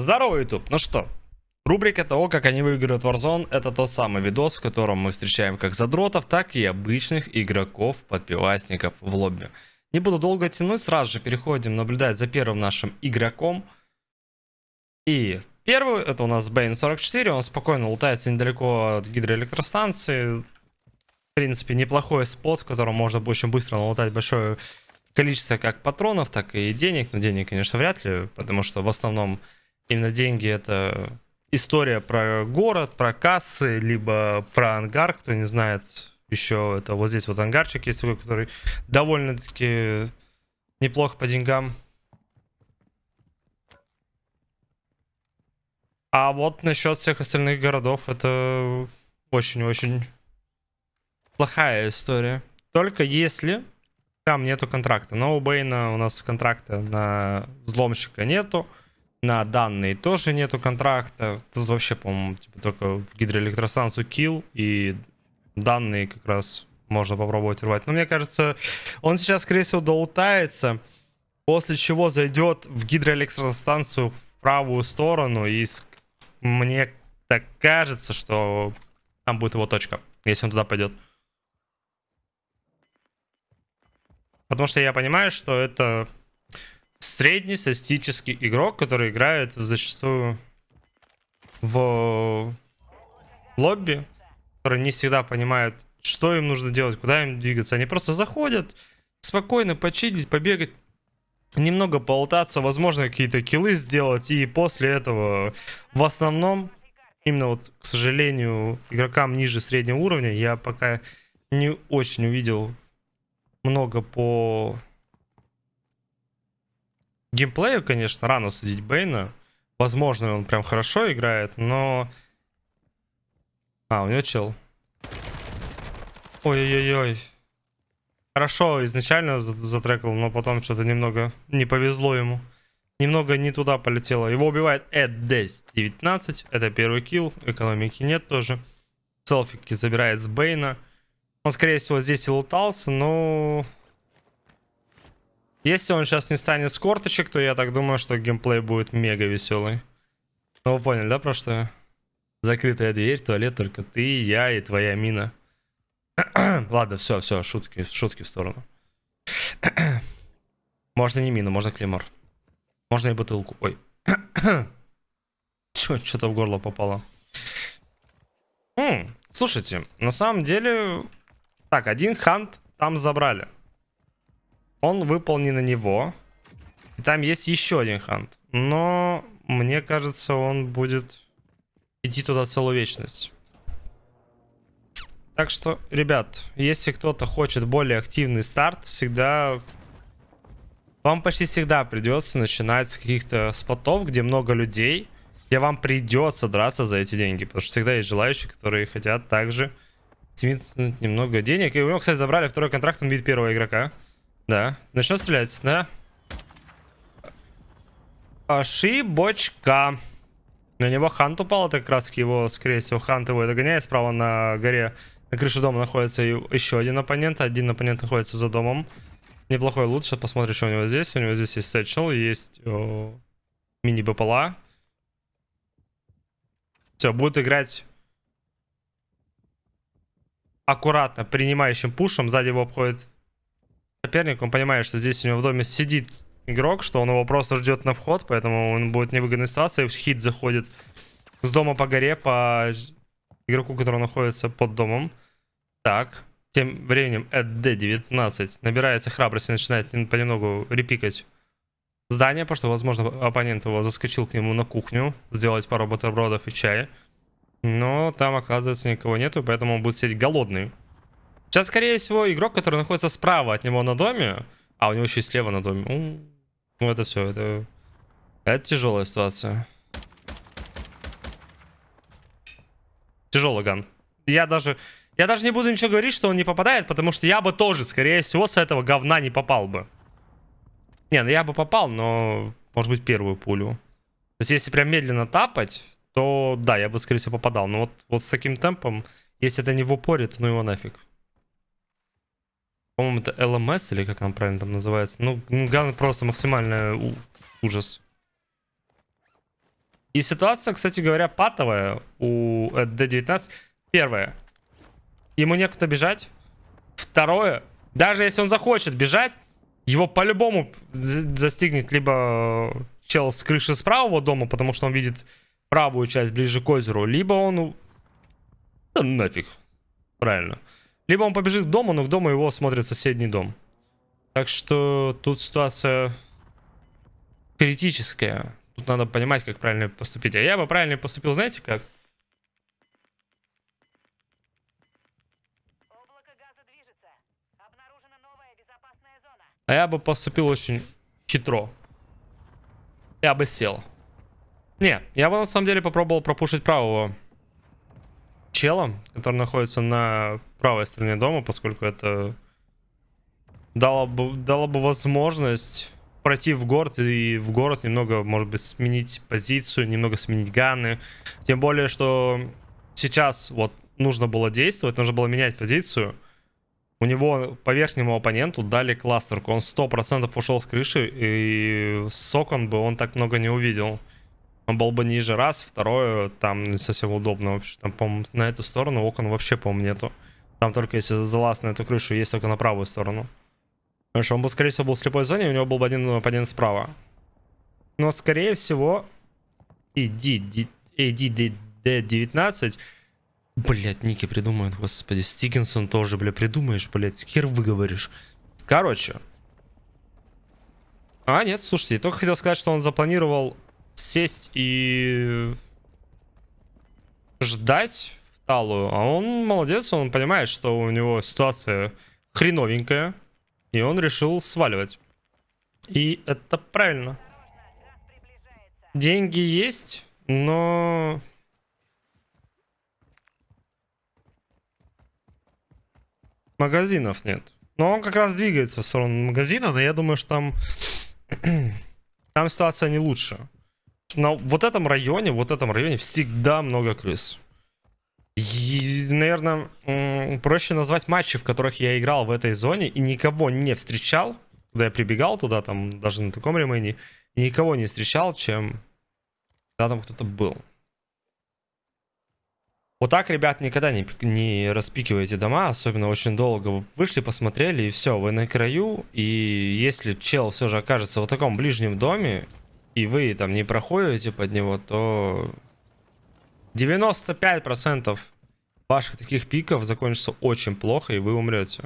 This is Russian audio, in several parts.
Здорово, YouTube. Ну что, рубрика того, как они выигрывают Warzone, это тот самый видос, в котором мы встречаем как задротов, так и обычных игроков, подпивасников в лобби. Не буду долго тянуть, сразу же переходим наблюдать за первым нашим игроком. И первый, это у нас Бейн 44, он спокойно лутается недалеко от гидроэлектростанции. В принципе, неплохой спот, в котором можно очень быстро налутать большое количество как патронов, так и денег. Но денег, конечно, вряд ли, потому что в основном именно деньги это история про город, про кассы, либо про ангар, кто не знает, еще это вот здесь вот ангарчик есть такой, который довольно-таки неплохо по деньгам. А вот насчет всех остальных городов, это очень-очень плохая история. Только если там нету контракта. Но у Бейна у нас контракта на взломщика нету. На данные тоже нету контракта. Тут вообще, по-моему, типа, только в гидроэлектростанцию kill и данные как раз можно попробовать рвать. Но мне кажется, он сейчас, скорее всего, доутается, после чего зайдет в гидроэлектростанцию в правую сторону, и мне так кажется, что там будет его точка, если он туда пойдет. Потому что я понимаю, что это среднестатистический игрок, который играет зачастую в лобби, который не всегда понимает, что им нужно делать, куда им двигаться. Они просто заходят, спокойно почилить, побегать, немного полутаться, возможно, какие-то киллы сделать, и после этого в основном, именно вот, к сожалению, игрокам ниже среднего уровня я пока не очень увидел много по геймплею, конечно, рано судить Бейна. Возможно, он прям хорошо играет, но... А, у него чел. Ой-ой-ой. Хорошо, изначально затрекал, но потом что-то немного не повезло ему. Немного не туда полетело. Его убивает Эд 19. Это первый килл. Экономики нет тоже. Селфики забирает с Бейна. Он, скорее всего, здесь и лутался, но... Если он сейчас не станет с корточек, то я так думаю, что геймплей будет мега веселый. Ну, вы поняли, да, про что? Закрытая дверь, туалет, только ты, я и твоя мина. Ладно, все, все, шутки, шутки в сторону. можно не мину, можно клеймор. Можно и бутылку. Ой. Что-то в горло попало. М -м, слушайте, на самом деле так, один хант там забрали. Он выпал не на него. И там есть еще один хант. Но мне кажется, он будет идти туда целую вечность. Так что, ребят, если кто-то хочет более активный старт, всегда... Вам почти всегда придется начинать с каких-то спотов, где много людей, где вам придется драться за эти деньги. Потому что всегда есть желающие, которые хотят также немного денег. И у него, кстати, забрали второй контракт, он видит первого игрока. Да. Начнет стрелять, да? Ошибочка. На него хант упал, это как раз его, скорее всего, хант его догоняет. Справа на горе, на крыше дома находится еще один оппонент. Один оппонент находится за домом. Неплохой лут. Сейчас посмотрим, что у него здесь. У него здесь есть сетчел, есть мини-БПЛА. Все, будет играть аккуратно принимающим пушем. Сзади его обходит соперник. Он понимает, что здесь у него в доме сидит игрок, что он его просто ждет на вход, поэтому он будет в невыгодной ситуации. Хит заходит с дома по горе, по игроку, который находится под домом. Так, тем временем ED19 набирается храбрости начинает понемногу репикать здание, потому что, возможно, оппонент его заскочил к нему на кухню, сделать пару бутербродов и чая. Но там, оказывается, никого нету, поэтому он будет сидеть голодный. Сейчас, скорее всего, игрок, который находится справа от него на доме, а у него еще и слева на доме. Ну, это все, это... Это тяжелая ситуация. Тяжелый ган. Я даже... Я даже не буду ничего говорить, что он не попадает, потому что я бы тоже, скорее всего, с этого говна не попал бы. Не, ну я бы попал, но, может быть, первую пулю. То есть, если прям медленно тапать, то да, я бы, скорее всего, попадал. Но вот, вот с таким темпом, если это не в упоре, то ну его нафиг. По-моему, это LMS или как там правильно там называется. Ну, ган просто максимальный ужас. И ситуация, кстати говоря, патовая у D19. Первое. Ему некуда бежать. Второе. Даже если он захочет бежать, его по-любому застигнет либо чел с крыши с правого дома, потому что он видит правую часть ближе к озеру, либо он... Да нафиг. Правильно. Либо он побежит к дому, но к дому его смотрит соседний дом. Так что тут ситуация критическая. Тут надо понимать, как правильно поступить. А я бы правильно поступил, знаете как? А я бы поступил очень хитро. Я бы сел. Не, я бы на самом деле попробовал пропушить правого чела, который находится на правой стороне дома, поскольку это дало бы, дало бы возможность пройти в город и в город немного, может быть, сменить позицию, немного сменить ганы. Тем более, что сейчас вот нужно было действовать, нужно было менять позицию. У него по верхнему оппоненту дали кластерку. Он 100% ушел с крыши, и с окон бы он так много не увидел. Был бы ниже раз, второе, там не совсем удобно вообще. Там, по на эту сторону окон вообще, по-моему, нету. Там только если залаз на эту крышу, есть только на правую сторону. Потому он бы, скорее всего, был в слепой зоне, у него был бы один оппонент справа. Но, скорее всего, иди, иди, D19. Блять, ники придумают, господи. Стикинсон тоже, бля, придумаешь, блять. Хер выговоришь. Короче. А, нет, слушайте, я только хотел сказать, что он запланировал сесть и ждать в талую. А он молодец, он понимает, что у него ситуация хреновенькая. И он решил сваливать. И это правильно. Деньги есть, но... Магазинов нет. Но он как раз двигается в сторону магазина, но я думаю, что там... там ситуация не лучше. На вот этом районе, вот этом районе всегда много крыс. И, наверное, проще назвать матчи, в которых я играл в этой зоне и никого не встречал, когда я прибегал туда, там, даже на таком ремейне, никого не встречал, чем когда там кто-то был. Вот так, ребят, никогда не, не распикивайте дома, особенно очень долго. Вышли, посмотрели, и все, вы на краю. И если чел все же окажется в таком ближнем доме, и вы там не проходите под него, то 95% ваших таких пиков закончится очень плохо, и вы умрете.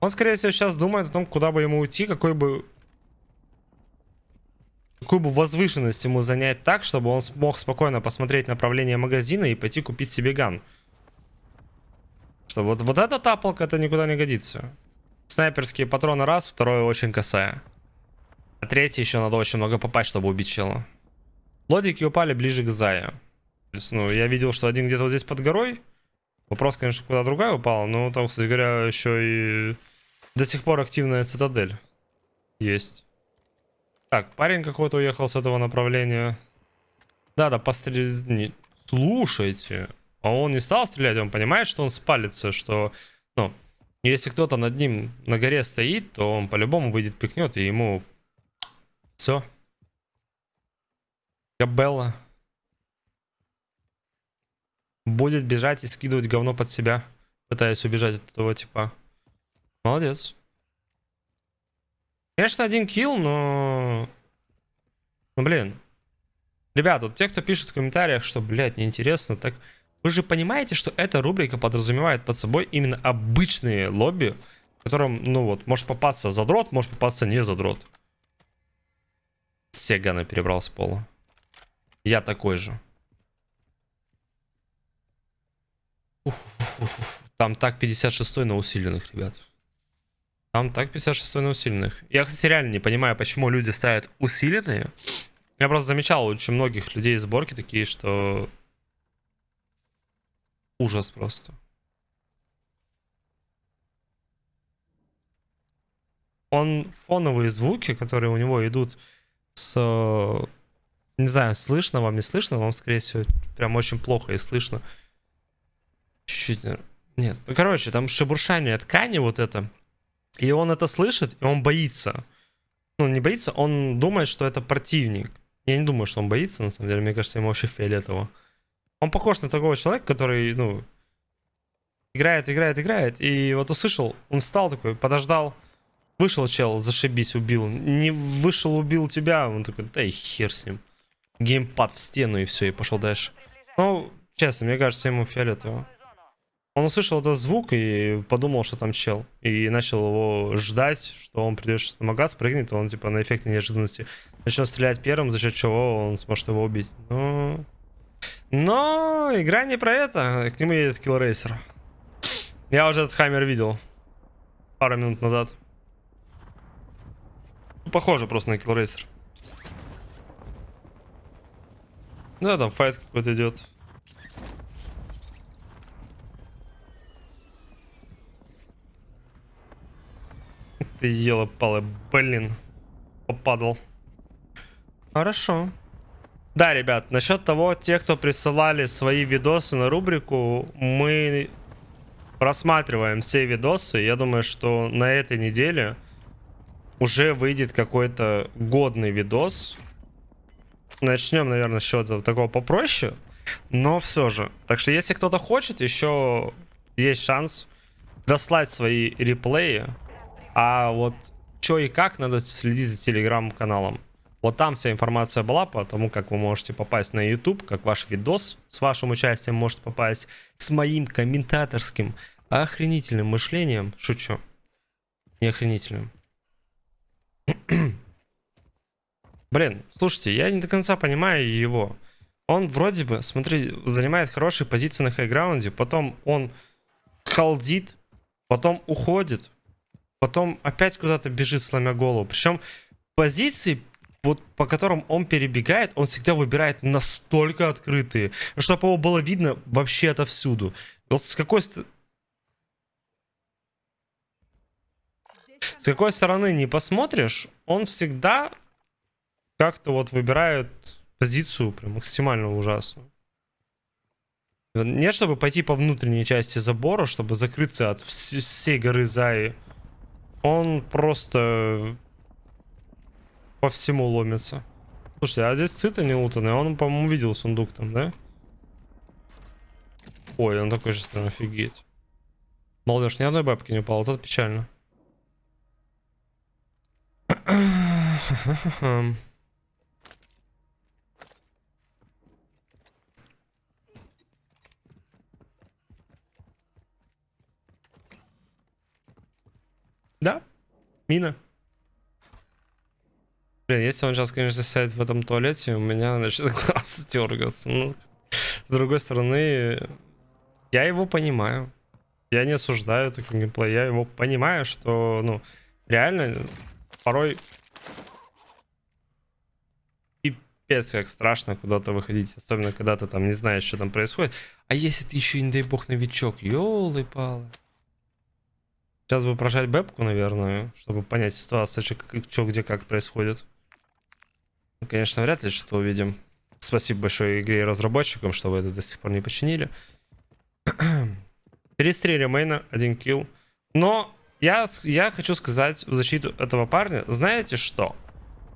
Он, скорее всего, сейчас думает о том, куда бы ему уйти, какой бы... Какую бы возвышенность ему занять так, чтобы он смог спокойно посмотреть направление магазина и пойти купить себе ган. Что вот, вот эта тапалка, это никуда не годится. Снайперские патроны раз, второе очень косая. А третий еще надо очень много попасть, чтобы убить чела. Лодики упали ближе к Заю ну, я видел, что один где-то вот здесь под горой. Вопрос, конечно, куда другая упала, но там, кстати говоря, еще и до сих пор активная цитадель есть. Так, парень какой-то уехал с этого направления. Да-да, пострелять... Слушайте, а он не стал стрелять, он понимает, что он спалится, что... Ну, если кто-то над ним на горе стоит, то он по-любому выйдет, пикнет, и ему... Все. Габелла. Будет бежать и скидывать говно под себя, пытаясь убежать от этого типа. Молодец. Конечно, один килл, но... Ну, блин. Ребят, вот те, кто пишет в комментариях, что, блядь, неинтересно, так... Вы же понимаете, что эта рубрика подразумевает под собой именно обычные лобби, в котором, ну вот, может попасться задрот, может попасться не задрот. Все ганы перебрал с пола. Я такой же. Там так 56 на усиленных, ребят. Там так 56 на усиленных. Я, кстати, реально не понимаю, почему люди ставят усиленные. Я просто замечал очень многих людей из сборки такие, что... Ужас просто. Он фоновые звуки, которые у него идут с... Не знаю, слышно вам, не слышно, вам, скорее всего, прям очень плохо и слышно. Чуть-чуть, нет. Ну, короче, там шебуршание ткани вот это. И он это слышит, и он боится. Ну, не боится, он думает, что это противник. Я не думаю, что он боится, на самом деле. Мне кажется, ему вообще фиолетово. Он похож на такого человека, который, ну, играет, играет, играет. И вот услышал, он встал такой, подождал. Вышел чел, зашибись, убил. Не вышел, убил тебя. Он такой, да и хер с ним. Геймпад в стену и все, и пошел дальше. Ну, честно, мне кажется, ему фиолетово. Он услышал этот звук и подумал, что там чел. И начал его ждать, что он придет сейчас на магаз, прыгнет, и он типа на эффекте неожиданности начнет стрелять первым, за счет чего он сможет его убить. Но... Но игра не про это. К нему едет киллрейсер. Я уже этот хаммер видел. Пару минут назад. Похоже просто на киллрейсер. Да, там файт какой-то идет. Ты ела палы, блин. Попадал. Хорошо. Да, ребят, насчет того, те, кто присылали свои видосы на рубрику, мы просматриваем все видосы. Я думаю, что на этой неделе уже выйдет какой-то годный видос. Начнем, наверное, с чего-то такого попроще. Но все же. Так что, если кто-то хочет, еще есть шанс дослать свои реплеи. А вот что и как, надо следить за телеграм-каналом. Вот там вся информация была по тому, как вы можете попасть на YouTube, как ваш видос с вашим участием может попасть, с моим комментаторским охренительным мышлением. Шучу. Не охренительным. Блин, слушайте, я не до конца понимаю его. Он вроде бы, смотри, занимает хорошие позиции на хайграунде, потом он халдит, потом уходит, потом опять куда-то бежит, сломя голову. Причем позиции, вот по которым он перебегает, он всегда выбирает настолько открытые, чтобы его было видно вообще отовсюду. Вот с какой с какой стороны не посмотришь, он всегда как-то вот выбирает позицию прям максимально ужасную. Не чтобы пойти по внутренней части забора, чтобы закрыться от всей горы Заи. Он просто по всему ломится. Слушайте, а здесь цита не лутанный. Он, по-моему, видел сундук там, да? Ой, он такой же, офигеть. Молодежь, ни одной бабки не упал. Вот это печально. Да, мина. Блин, если он сейчас, конечно, сядет в этом туалете, у меня начнет глаз дергаться. Ну, с другой стороны, я его понимаю. Я не осуждаю такой геймплей. Я его понимаю, что, ну, реально, порой пипец как страшно куда-то выходить. Особенно, когда ты там не знаешь, что там происходит. А если ты еще, не дай бог, новичок. Ёлы-палы. Сейчас бы прожать бэпку, наверное, чтобы понять ситуацию, что, где как происходит. Ну, конечно, вряд ли что увидим. Спасибо большое игре и разработчикам, что вы это до сих пор не починили. Перестрели мейна, один килл. Но я, я хочу сказать в защиту этого парня, знаете что?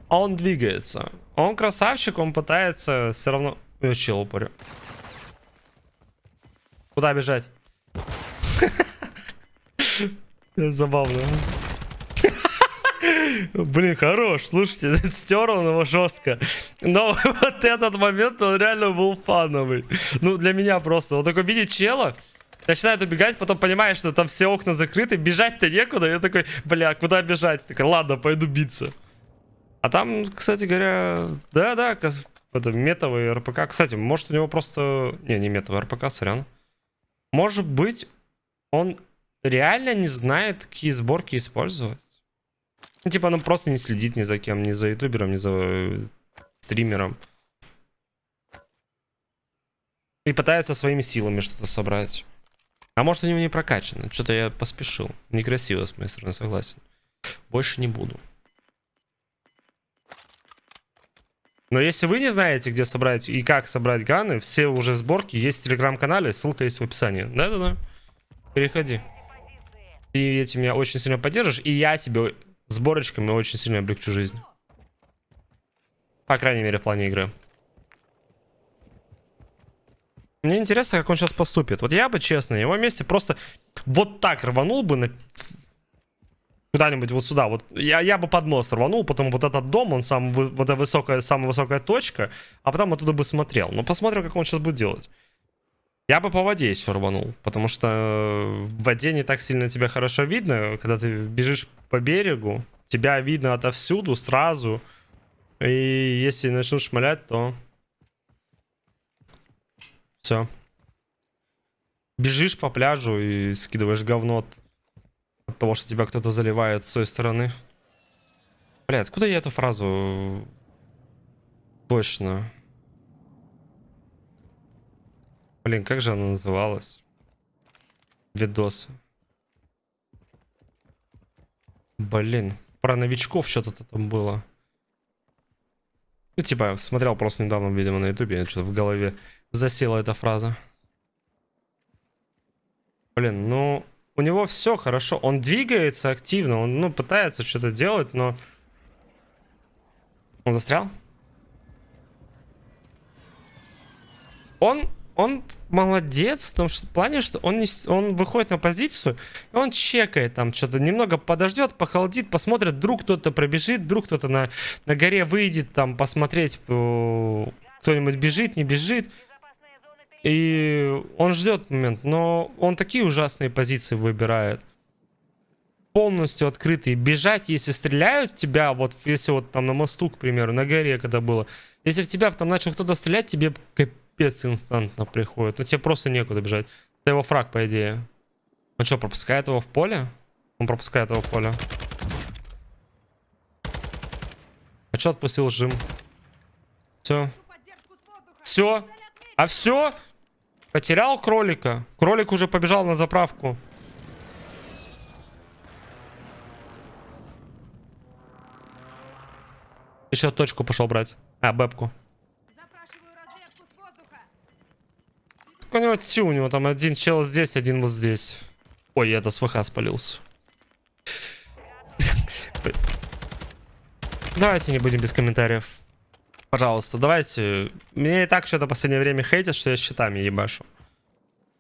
Он двигается. Он красавчик, он пытается все равно... Я чел упорю. Куда бежать? Забавно. Блин, хорош, слушайте, стер он его жестко. Но вот этот момент, он реально был фановый. Ну, для меня просто. Он такой видит чела, начинает убегать, потом понимает, что там все окна закрыты, бежать-то некуда. Я такой, бля, куда бежать? Такой, ладно, пойду биться. А там, кстати говоря, да-да, это метовый РПК. Кстати, может у него просто... Не, не метовый РПК, сорян. Может быть, он реально не знает, какие сборки использовать. Ну, типа, он просто не следит ни за кем, ни за ютубером, ни за э, стримером. И пытается своими силами что-то собрать. А может у него не прокачано. Что-то я поспешил. Некрасиво с моей стороны, согласен. Больше не буду. Но если вы не знаете, где собрать и как собрать ганы, все уже сборки есть в телеграм-канале, ссылка есть в описании. Да-да-да. Переходи. И этим меня очень сильно поддержишь. И я тебе сборочками очень сильно облегчу жизнь. По крайней мере, в плане игры. Мне интересно, как он сейчас поступит. Вот я бы, честно, на его месте просто вот так рванул бы на... куда-нибудь вот сюда. Вот я, я бы под мост рванул, потом вот этот дом, он сам, вот эта высокая, самая высокая точка, а потом оттуда бы смотрел. Но посмотрим, как он сейчас будет делать. Я бы по воде еще рванул, потому что в воде не так сильно тебя хорошо видно, когда ты бежишь по берегу, тебя видно отовсюду сразу, и если начнут шмалять, то все. Бежишь по пляжу и скидываешь говно от, от того, что тебя кто-то заливает с той стороны. Бля, откуда я эту фразу точно? Блин, как же она называлась? Видосы. Блин, про новичков что-то там было. Ну, типа, смотрел просто недавно, видимо, на ютубе, что-то в голове засела эта фраза. Блин, ну, у него все хорошо. Он двигается активно, он, ну, пытается что-то делать, но... Он застрял? Он он молодец в том что, в плане, что он, не, он выходит на позицию, и он чекает там что-то, немного подождет, похолодит, посмотрит, вдруг кто-то пробежит, вдруг кто-то на, на горе выйдет, там посмотреть, э, кто-нибудь бежит, не бежит. И он ждет момент, но он такие ужасные позиции выбирает. Полностью открытые. Бежать, если стреляют в тебя, вот если вот там на мосту, к примеру, на горе когда было, если в тебя там начал кто-то стрелять, тебе капец инстантно приходит. Ну тебе просто некуда бежать. Это его фраг, по идее. Он что, пропускает его в поле? Он пропускает его в поле. А что отпустил жим? Все. Все. А все? Потерял кролика. Кролик уже побежал на заправку. Еще точку пошел брать. А, бэбку. у него тю, у него там один чел здесь, один вот здесь. Ой, я это с ВХ спалился. Давайте не будем без комментариев. Пожалуйста, давайте. Мне и так что-то последнее время хейтят, что я щитами ебашу.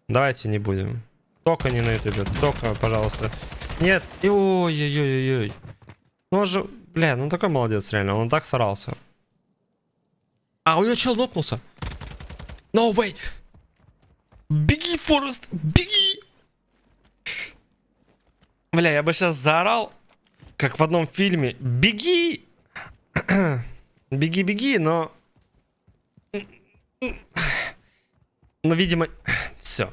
Давайте не будем. Только не на ютубе. Только, пожалуйста. Нет. Ой-ой-ой-ой. Ну он же... Бля, ну такой молодец, реально. Он так старался. А, у него чел нокнулся. No way. Беги, Форест, беги! Бля, я бы сейчас заорал, как в одном фильме. Беги! Беги, беги, но... Но, видимо, все.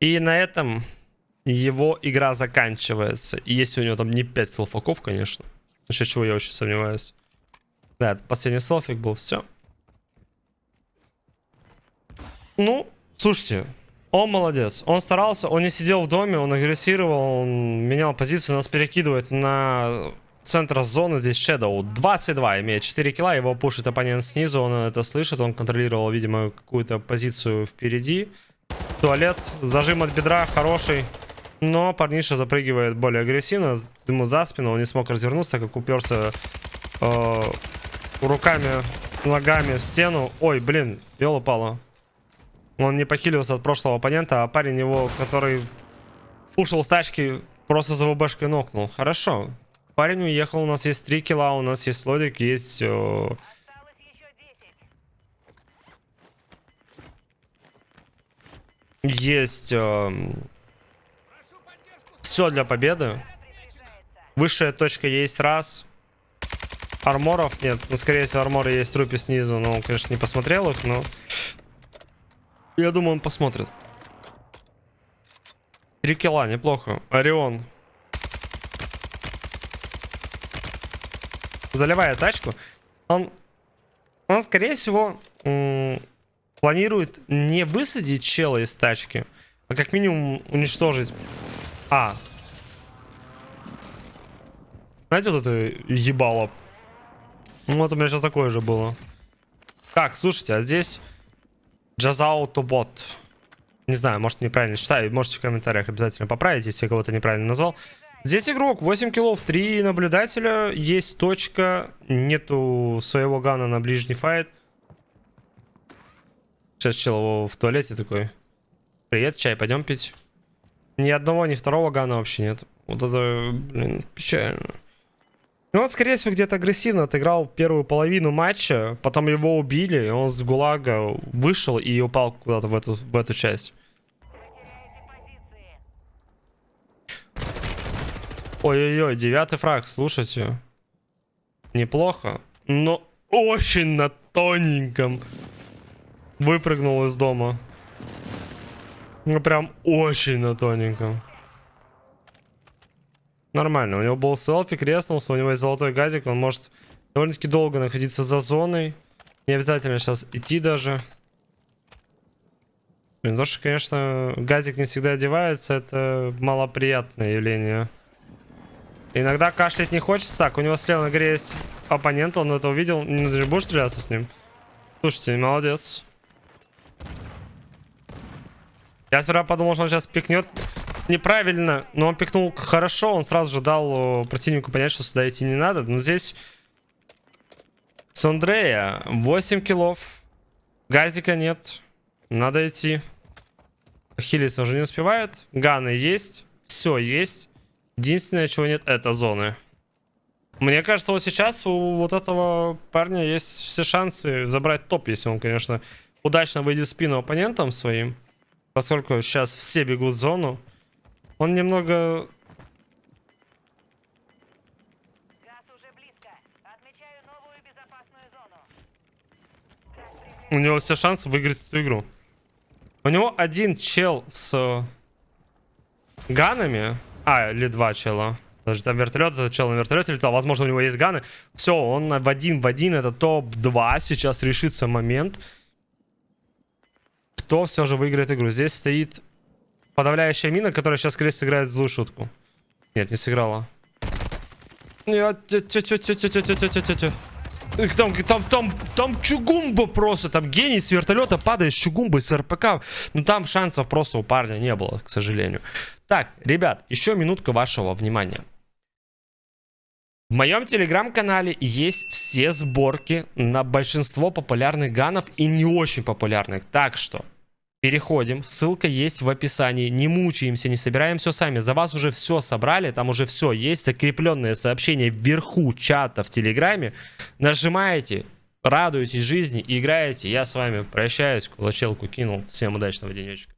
И на этом его игра заканчивается. И если у него там не 5 селфаков, конечно. Насчет чего я очень сомневаюсь. Да, это последний селфик был, все. Ну, Слушайте, он молодец. Он старался, он не сидел в доме, он агрессировал, он менял позицию, нас перекидывает на центр зоны. Здесь Shadow 22 имеет 4 килла, его пушит оппонент снизу, он это слышит, он контролировал, видимо, какую-то позицию впереди. Туалет, зажим от бедра хороший. Но парниша запрыгивает более агрессивно, ему за спину, он не смог развернуться, как уперся э, руками, ногами в стену. Ой, блин, ёлы-палы. Он не похилился от прошлого оппонента, а парень его, который ушел с тачки, просто за ВБшкой нокнул. Хорошо. Парень уехал, у нас есть 3 килла, у нас есть лодик, есть... Э... Есть... Э... Все для победы. Высшая точка есть раз. Арморов нет. Ну, скорее всего, арморы есть в трупе снизу. Но, конечно, не посмотрел их, но... Я думаю, он посмотрит. Три килла, неплохо. Орион. Заливая тачку. Он, он скорее всего, планирует не высадить чела из тачки, а как минимум уничтожить. А. Знаете, вот это ебало? Ну, вот у меня сейчас такое же было. Так, слушайте, а здесь... Джазаутобот. Не знаю, может неправильно читаю. Можете в комментариях обязательно поправить, если я кого-то неправильно назвал. Здесь игрок, 8 киллов, 3 наблюдателя, есть точка, нету своего гана на ближний файт. Сейчас чел в туалете такой. Привет, чай, пойдем пить. Ни одного, ни второго гана вообще нет. Вот это, блин, печально. Ну, он, скорее всего, где-то агрессивно отыграл первую половину матча, потом его убили, и он с ГУЛАГа вышел и упал куда-то в эту, в эту часть. Ой-ой-ой, девятый фраг, слушайте. Неплохо, но очень на тоненьком выпрыгнул из дома. Ну, прям очень на тоненьком. Нормально, у него был селфи, крестнулся, у него есть золотой газик, он может довольно-таки долго находиться за зоной. Не обязательно сейчас идти даже. Блин, то, что, конечно, газик не всегда одевается, это малоприятное явление. Иногда кашлять не хочется. Так, у него слева на горе есть оппонент, он это увидел. Ну, ты же будешь стреляться с ним? Слушайте, молодец. Я сперва подумал, что он сейчас пикнет неправильно, но он пикнул хорошо. Он сразу же дал противнику понять, что сюда идти не надо. Но здесь с Андрея 8 киллов. Газика нет. Надо идти. Хилиться уже не успевает. Ганы есть. Все есть. Единственное, чего нет, это зоны. Мне кажется, вот сейчас у вот этого парня есть все шансы забрать топ, если он, конечно, удачно выйдет в спину оппонентам своим. Поскольку сейчас все бегут в зону. Он немного... У него все шансы выиграть эту игру. У него один чел с ганами. А, или два чела. Даже там вертолет, этот чел на вертолете летал. Возможно, у него есть ганы. Все, он в один в один. Это топ-2. Сейчас решится момент. Кто все же выиграет игру? Здесь стоит подавляющая мина, которая сейчас, скорее сыграет злую шутку. Нет, не сыграла. Нет, там, там, там, там чугумба просто, там гений с вертолета падает с чугумбой, с РПК. Ну там шансов просто у парня не было, к сожалению. Так, ребят, еще минутка вашего внимания. В моем телеграм-канале есть все сборки на большинство популярных ганов и не очень популярных. Так что переходим, ссылка есть в описании. Не мучаемся, не собираем все сами. За вас уже все собрали, там уже все есть. Закрепленное сообщение вверху чата в телеграме. Нажимаете, радуетесь жизни, играете. Я с вами прощаюсь, кулачелку кинул. Всем удачного денечка.